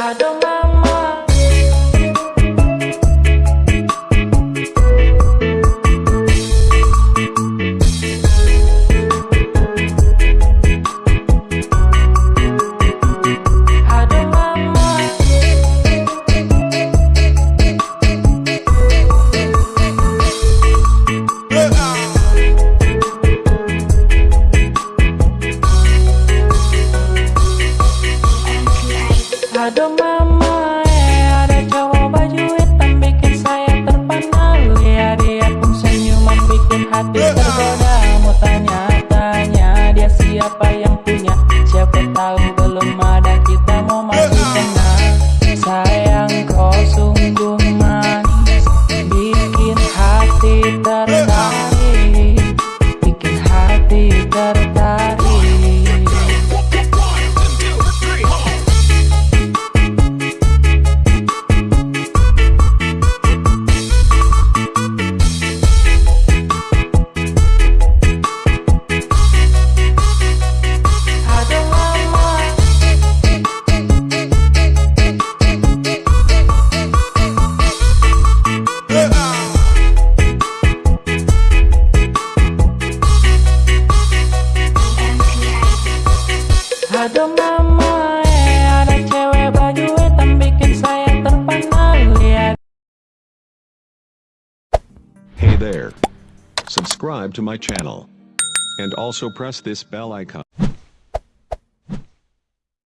Aduh mama Mama, eh ada cowok baju hitam bikin saya terpana Lihat dia pun senyuman bikin hati tergoda Mau tanya-tanya dia siapa yang punya? Siapa tahu Mama, eh ada cewek baju hitam bikin saya terpana Lihat Hey there. Subscribe to my channel. And also press this bell icon.